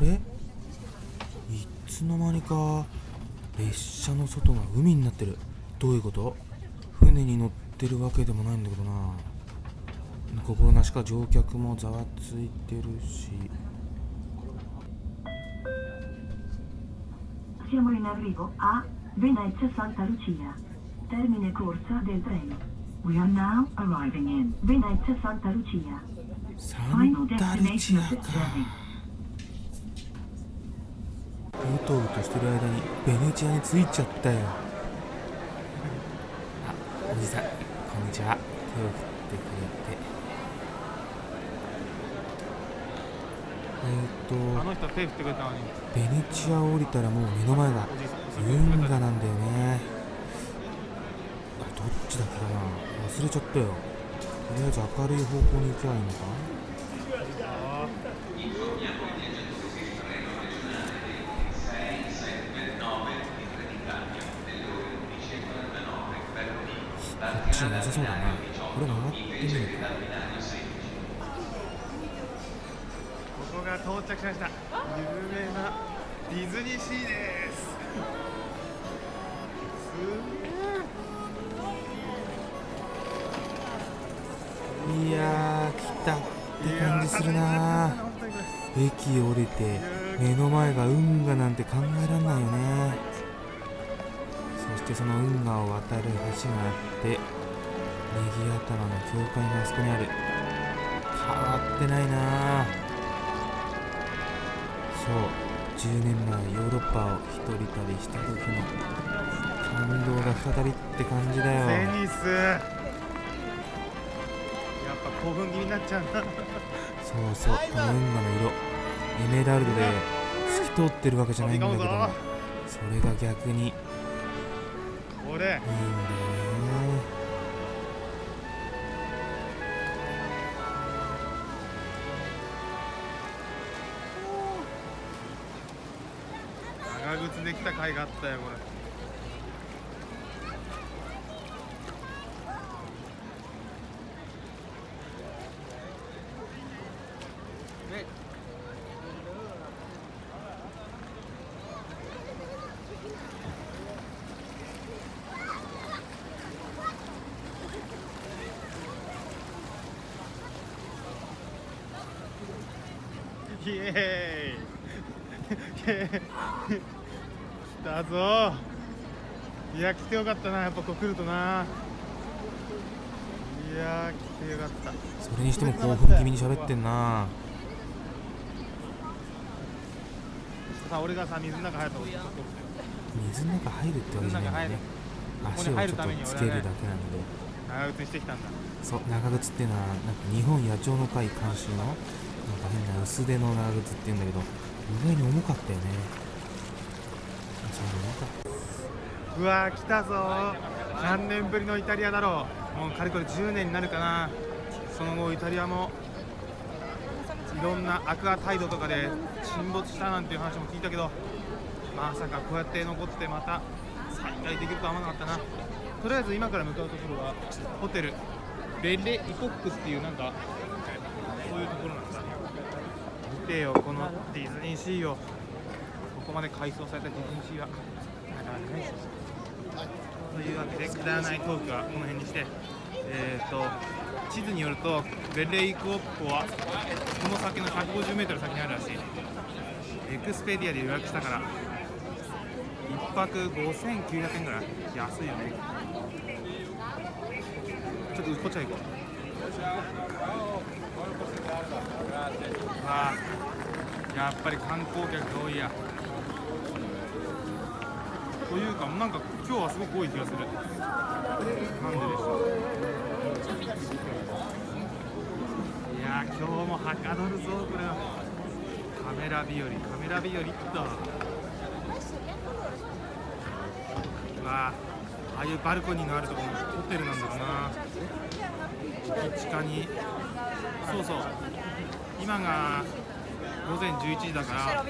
れいつの間にか列車の外が海になってるどういうこと船に乗ってるわけでもないんだけどな心なしか乗客もざわついてるし Siamo in arrivo a Venezia Santa Lucia. Termine corsa del treno. We are now arriving in Venezia Santa Lucia. サ Final ンタルチ destination ア of this か journey. うとうとしてる間にベネチアに着いちゃったよあおじさんこんにちは。手を振ってくれて。えー、っとあの人手振ってくれたのに。ベネチアを降りたらもう目の前が運河なんだよね。あどっちだっけな。忘れちゃったよ。とりあえず明るい方向に行けばいいのか？こっちじゃなさそうだね。これ曲がってみるか。ここが到着しました。有名なディズニーシーです。いやー来たって感じするな。駅降りて目の前が運河なんて考えられないよね。そしてその運河を渡る橋があってネギ頭の教会があそこにある。変わってないなそう10年前ヨーロッパを一人旅した時の感動が再びって感じだよ。テニス。やっぱ興奮気味になっちゃうなそうそうこの運河の色。エメラルドで透き通ってるわけじゃないんだけどそれが逆に。いいんだよねできた甲斐があったよこれ。イエーイ。たぞ。いや来てよかったな。やっぱここ来るとな。いやー来てよかった。それにしても興奮気味に喋ってんな。さあ俺がさ水の中入ると水の中入るってわけじゃないんだよね足をちょっとつけるだけなので。長靴にしてきたんだ。そう長靴っていうのはなんか日本野鳥の会監修のなんか変な薄手の長靴っていうんだけど意外に重かったよね。そうわー来たぞー。何年ぶりのイタリアだろう。もうかれこれ10年になるかな。その後イタリアもいろんなアクアタイドとかで沈没したなんていう話も聞いたけどまさかこうやって残ってまた再開できるとは思わなかったな。とりあえず今から向かうところはホテルベレ・イコックスっていうなんかそういうところなんだ見てよこのディズニーシーを。ここまで改装されたディズニーシーはなかなかないというわけでくだらないトークはこの辺にしてえー、と地図によるとベレイクオッポはこの先の 150m 先にあるらしい。エクスペディアで予約したから1泊5900円ぐらい安いよね。ちょっとこっちは行こう。あやっぱり観光客が多いや。というかなんか今日はすごく多い気がする。なんででしょう。いや今日もはかどるぞこれは。カメラ日和カメラ日和っと。わああいうバルコニーのあるところもホテルなんだろうな。地下に。そうそう。今が午前11時だから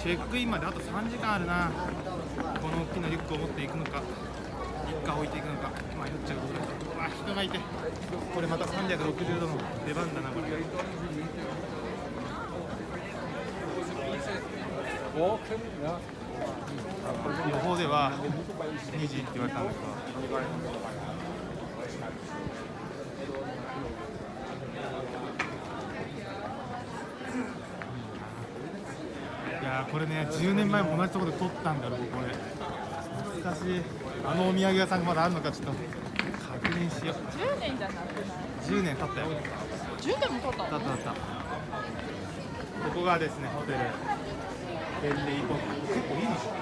チェックインまであと3時間あるな。この大きなリュックを持っていくのか一家置いていくのか。迷っちゃうところうわ人がいて。これまた360度の出番だなこれ。予報では2時って言われたんだけどいやーこれね10年前も同じところで撮ったんだろうこれ。懐かしい。あのお土産屋さんがまだあるのかちょっと確認しよう。10年じゃなくない？10年経ったよ。10年も経った経った経った。ここがですねホテル。ベルリーポ結構いいでしょ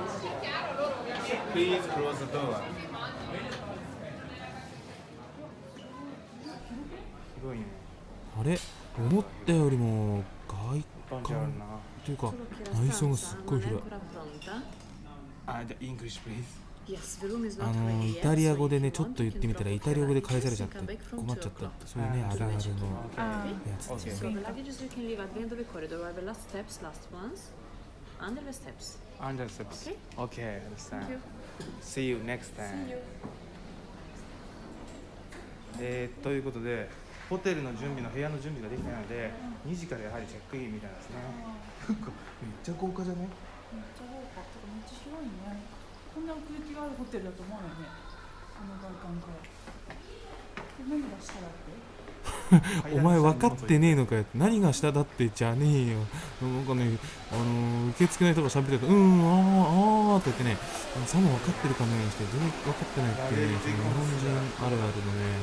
Please close the door. 広いね。あれ？思ったよりも外感じある観なていうか内装がすっごい広い。あイのイタリア語でねちょっと言ってみたらイタリア語で返されちゃって困っちゃった。そういねあるあるのや。え、ということで。ホテルの準備の部屋の準備ができないので2時からやはりチェックインみたいですね。なんかめっちゃ豪華じゃね？めっちゃ豪華。とかめっちゃ広いね。こんな奥行きがあるホテルだと思わないね。あの外観から。で何がしたらって？お前分かってねえのかよ。何が下だってじゃねえよ。なんかねあのー受付の人が喋ってると「うんあーあー」って言ってねさも分かってるかのようにして全然分かってないっていうね日本人あるあるのね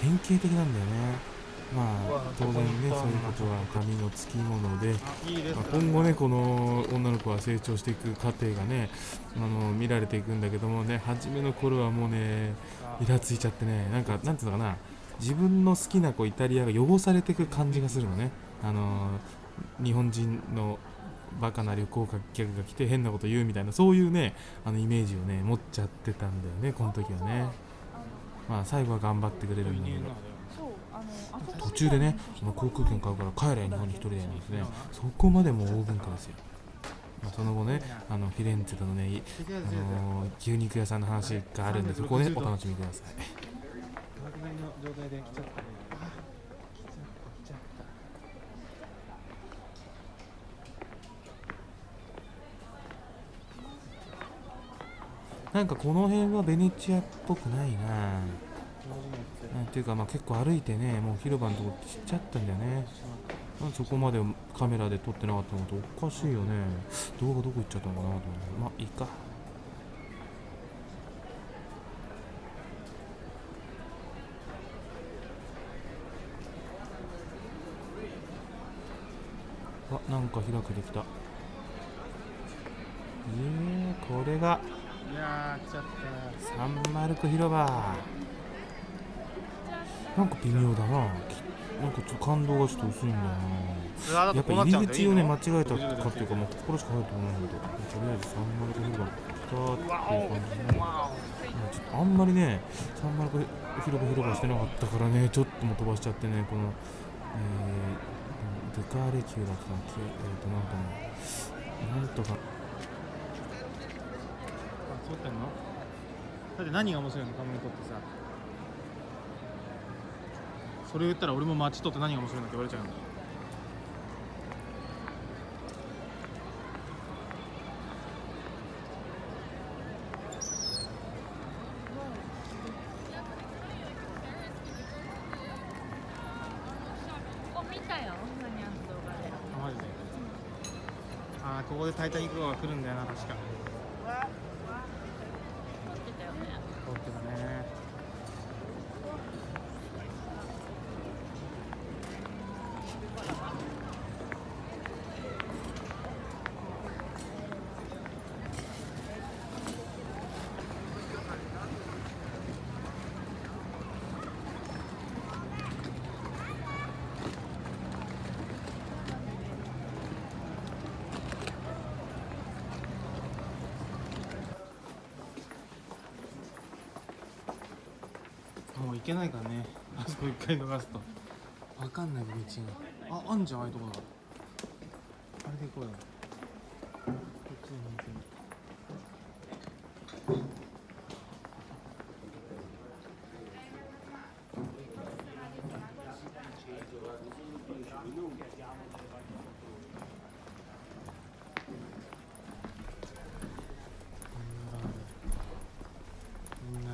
典型的なんだよね。まあ当然ねそういうことは髪のつきものでまあ、今後ねこの女の子は成長していく過程がねあの見られていくんだけどもね初めの頃はもうねイラついちゃってねなんかなんていうのかな自分の好きなこうイタリアが汚されていく感じがするのね。あの日本人のバカな旅行客が来て変なこと言うみたいなそういうねあのイメージをね持っちゃってたんだよねこの時はね。まあ最後は頑張ってくれるんだけど。途中でねその航空券買うから帰れ日本に一人でなんですね。そこまでもう大文化ですよ、まあ、その後ねあのフィレンツェとのねいあのー牛肉屋さんの話があるんでそこをねお楽しみください隣の状態で来ちゃったねあ来ちゃった来ちゃったなんかこの辺はベネチアっぽくないな。なんていうかまあ結構歩いてねもう広場のとこちっちゃったんだよね。なんでそこまでカメラで撮ってなかったのとおかしいよね。動画どこ行っちゃったのかなと思ってまあいいか。か開けてきた。えー、これがいやー来ちゃった。サンマルク広場。なんか微妙だな。きなんかちょっと感動がちょっと薄いんだよな。やっぱ入り口をね間違えたかっていうかもうここしか入ると思うんだけど。とりあえずサンマルク広場来たっていう感じで。ねまあちょっとあんまりねサンマルク広場広場してなかったからねちょっともう飛ばしちゃってねこのえー、ドゥカーレ級だったっけえーとなんかねなんとかあ撮ってんのだって何が面白いの？カメラ撮ってさ。それ言ったら俺も街撮って何が面白いのって言われちゃうんだ見たよ何あの動画であマジでああここでタイタニック号が来るんだよな確か。もう行けないからね。あそこ一回逃すと。分かんない道が。ああんじゃんああいうところあれで行こうよ。こっちでも行ける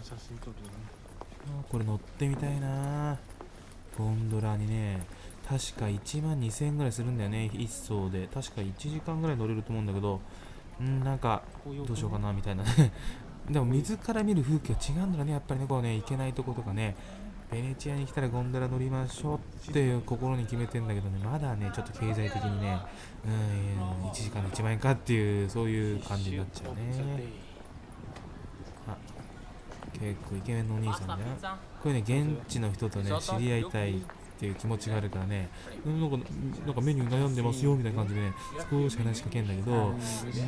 写真撮るよねあこれ乗ってみたいなゴンドラにね確か1万2000円ぐらいするんだよね1層で。確か1時間ぐらい乗れると思うんだけどんなんかどうしようかなみたいな。ね でも水から見る風景は違うんだろうねやっぱりねこうね行けないとことかね。ベネチアに来たらゴンドラ乗りましょうっていう心に決めてんだけどねまだねちょっと経済的にねうん1時間で1万円かっていうそういう感じになっちゃうね。あ結構イケメンのお兄さんじゃんこれね現地の人とね知り合いたいっていう気持ちがあるからね。うんなんかなんかメニュー悩んでますよみたいな感じでね少し話しかけんだけど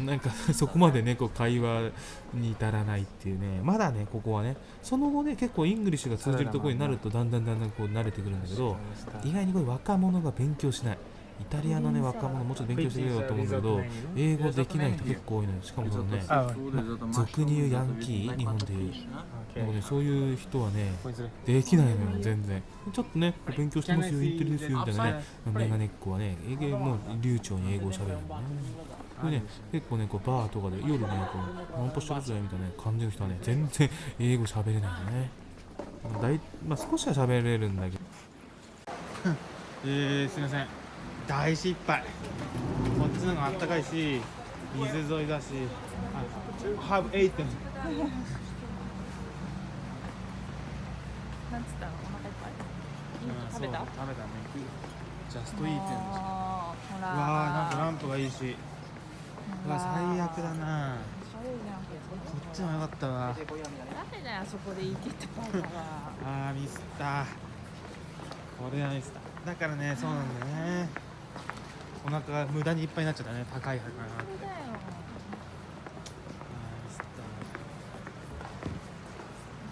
なんか そこまでねこう会話に至らないっていうね。まだねここはねその後ね結構 English が通じるところになるとだんだんだんだんこう慣れてくるんだけど意外にこれ若者が勉強しない。イタリアのね若者もうちょっと勉強してくれよと思うんだけど英語できない人結構多いのよ。しかもそのね俗に言うヤンキー日本で言うなんかね、そういう人はね、できないのよ、全然。ちょっとね、勉強してますよ、インテリですよ、みたいなね、メガネっ子はね、英語もう流暢に英語を喋るのね。これね、結構ね、こうバーとかで夜ね、こう、ナンパしてるぜ、みたいな感じの人はね、全然英語喋れないのね。だいまあ、少しは喋れるんだけど。えー、すいません。大失敗。こっちの方があったかいし水沿いだし。あ have eaten なんつったの？お腹いっぱい。うん食べた？食べたね。ジャストイーテンうあーほら。わーなんかランプがいいし。うわ最悪だな。こっちもよかったわ。ダメだよそこで生きてバカがあーミスったこれはミスっただからねそうなんだよね。お腹が無駄にいっぱいになっちゃったね高いからなそれだよあーミスった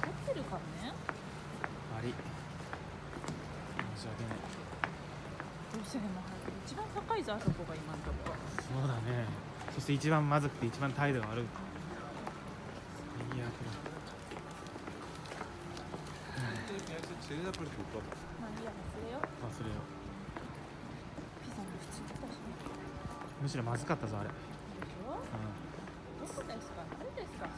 怒ってるからね悪い申し訳ないどうせでも一番高いぞあそこが今のところそうだね一番まずくて一番態度が悪いいいや忘れよ忘れよ。ピザも普通だったしねむしろまずかったぞあれ、うでしょどこですか誰ですか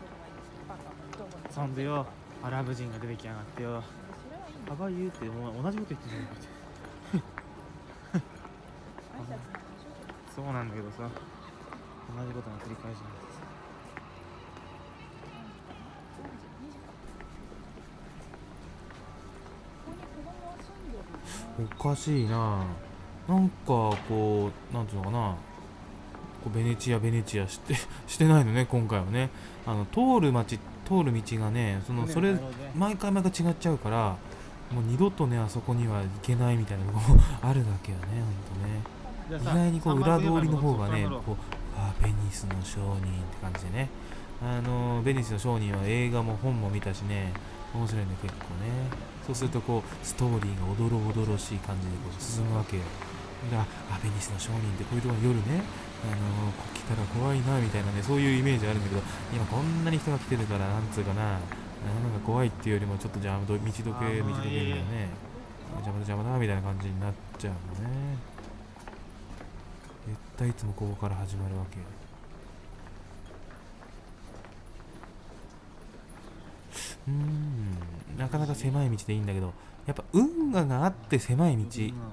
そん、そんでよアラブ人が出てきやがってよ。それはいいのハバユーってもう同じこと言ってんじゃんでしょそうなんだけどさ同じことの繰り返しなんです。32時かここに子供は住んでるよねおかしいな。なんかこうなんていうのかな。こうベネチアベネチアして してないのね今回はね。あの通る街通る道がねそのそれ毎回毎回違っちゃうからもう二度とねあそこには行けないみたいなとこも あるだけよねほんとね。意外にこう裏通りの方がねこうあーベニスの商人って感じでね。あのベニスの商人は映画も本も見たしね。面白いね結構ね。そうするとこうストーリーがおどろおどろしい感じでこう進むわけよ。だからあベニスの商人ってこういうところ夜ね。あのこう来たら怖いなみたいなねそういうイメージあるんだけど今こんなに人が来てるからなんつうかな。なんか怖いっていうよりもちょっとじゃあ道どけ道どけみたいなね。邪魔だ邪魔だみたいな感じになっちゃうのね。絶対いつもここから始まるわけ。なかなか狭い道でいいんだけどやっぱ運河があって狭い道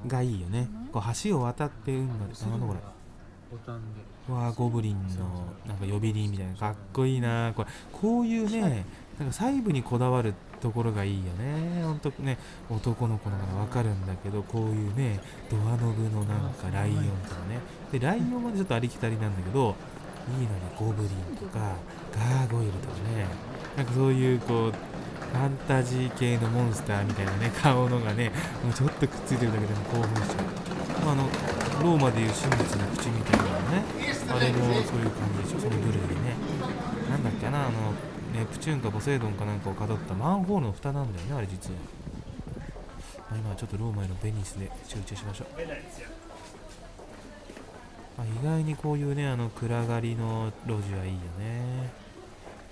がいいよね。こう橋を渡って運河でなんだこれボタンで。うわーゴブリンのなんか呼び鈴みたいなかっこいいなこれこういうねなんか細部にこだわるところがいいよね。ほんとね男の子ならわかるんだけどこういうねドアノブのなんかライオンとかね。でライオンまでちょっとありきたりなんだけどいいのにゴブリンとかガーゴイルとかね。なんかそういうこうファンタジー系のモンスターみたいなね 顔のがねもうちょっとくっついてるだけでも興奮しちゃう、まあ、あのローマでいう真実の口みたいなのねあれもそういう感じでしょ。その部類でね。なんだっけなあのネプチューンかポセイドンかなんかをかたったマンホールの蓋なんだよねあれ実は、まあ、今はちょっとローマへのベニスで集中しましょう。まあ、意外にこういうねあの暗がりの路地はいいよね。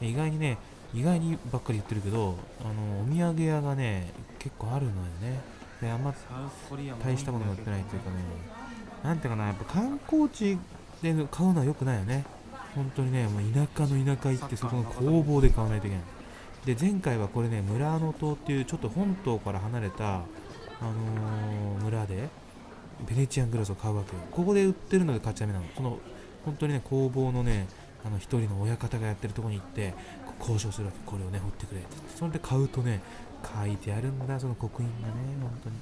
意外にね意外にばっかり言ってるけどあのお土産屋がね結構あるのよね。であんま大したものが売ってないっていうかね。なんていうかなやっぱ観光地で買うのは良くないよね。本当にねもう田舎の田舎行ってそこの工房で買わないといけない。で前回はこれね村の島っていうちょっと本島から離れた、あのー村でベネチアングラスを買うわけよ。ここで売ってるので買っちゃダメなの。その本当にね工房のねあの一人の親方がやってるところに行って交渉するわけ。これをね掘ってくれってそれで買うとね書いてあるんだその刻印がね本当に。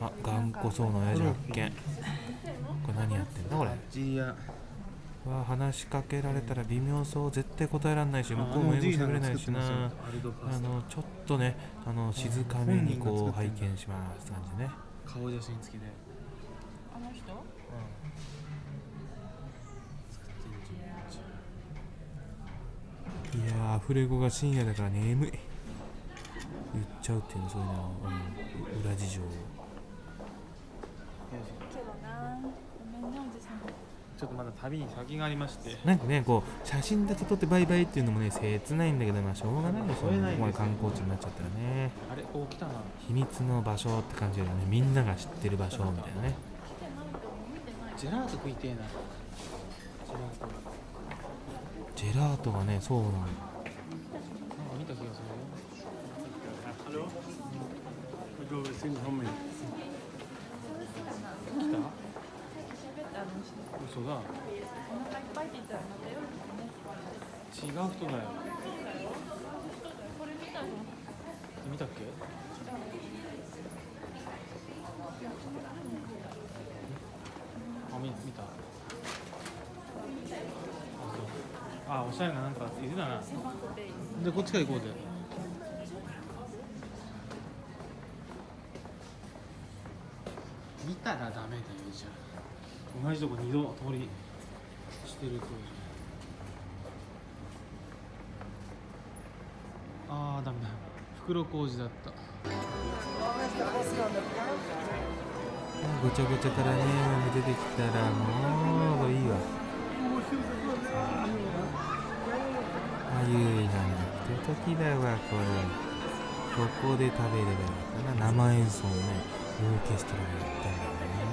あ頑固そうな親父発見。これ何やってんだこれ？わあ話しかけられたら微妙そう絶対答えられないし向こうも英語喋れないしな。あのちょっとねあの静かめにこう拝見します感じでね顔写真付きであの人？いやーアフレコが深夜だから眠い。言っちゃうっていうのそういうの、うん、裏事情けどなちょっとまだ旅に先がありまして。なんかねこう写真だけ撮ってバイバイっていうのもね切ないんだけどまあしょうがないでしょ撮れないここまで観光地になっちゃったらね。あれお来たな。秘密の場所って感じだよね。みんなが知ってる場所みたいなね。ジェラート食いてえなジェラートジェラートがねそうなのなんか見た気がするよ Hello? We go sing home. 来た喋ってあの人嘘だお腹いっぱいって言ったらまた夜ですね違う人だよ。これ見たぞ見たっけ？あ見見た。あそう。あおしゃれななんかいるだな。でこっちから行こうぜ。見たらダメだよじゃあ同じとこ二度通りしてるとああダメだ。袋小路だった。ごちゃごちゃからね出てきたらもういいわ。あゆいなんて時だわこれ。ここで食べればよかな。生演奏をねオーケストラでやったんだよね。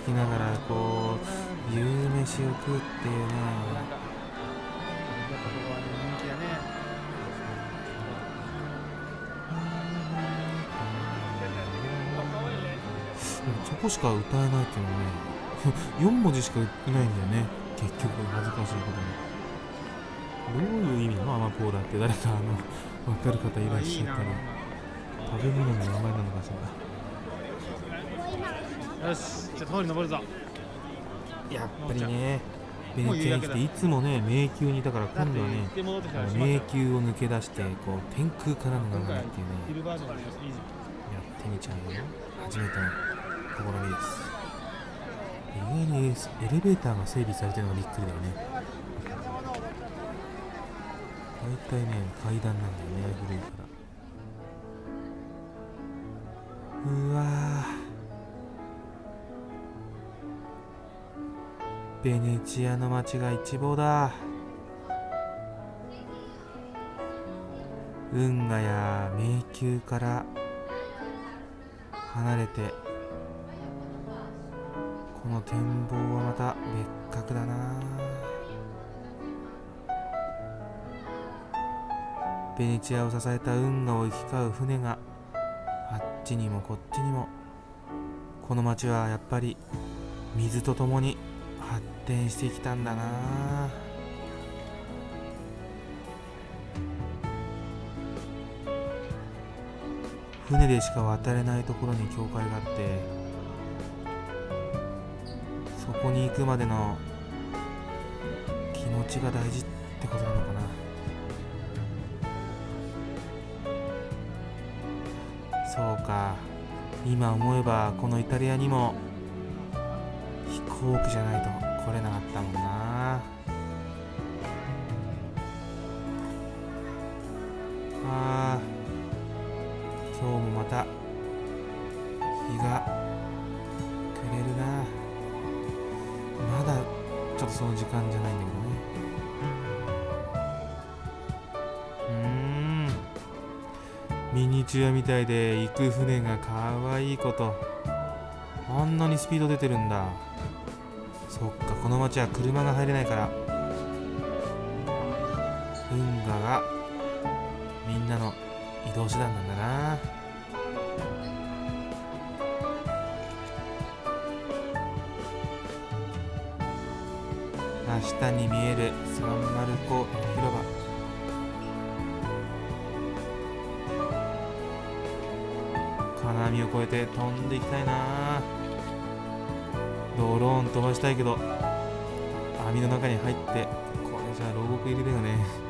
マポーラを聴きながらこう夕飯を食うっていうねやっぱここはね人気だねそこしか歌えないっていうのはね4文字しかいないんだよね結局恥ずかしいことにどういう意味のアマポーラって誰かあの分かる方いらっしゃったら食べ物の名前なのかしら。よし。じゃあ通り登るぞ。やっぱりねベネチアに来ていつもね迷宮にいたから今度はね迷た宮を抜け出してこう天空からの今回眺めっていうねやってみちゃうよ初めての試みです。意外にエレベーターが整備されてるのがびっくりだよね。大体ね階段なんだよね古いから。うわベネチアの街が一望だ。運河や迷宮から離れてこの展望はまた別格だな。ベネチアを支えた運河を行き交う船があっちにもこっちにもこの町はやっぱり水とともに発展してきたんだな。船でしか渡れないところに教会があってそこに行くまでの気持ちが大事ってことなのかな。そうか。今思えばこのイタリアにも飛行機じゃないと取れなかったもんな。あ今日もまた日が暮れるな。まだちょっとその時間じゃないんだけどね。うん。ミニチュアみたいで行く船がかわいいこと。あんなにスピード出てるんだ。そっかこの町は車が入れないから。運河がみんなの移動手段なんだな。真下に見えるサンマルコ広場。金網を越えて飛んでいきたいな。ドローン飛ばしたいけど網の中に入ってこれじゃ牢獄入りだよね。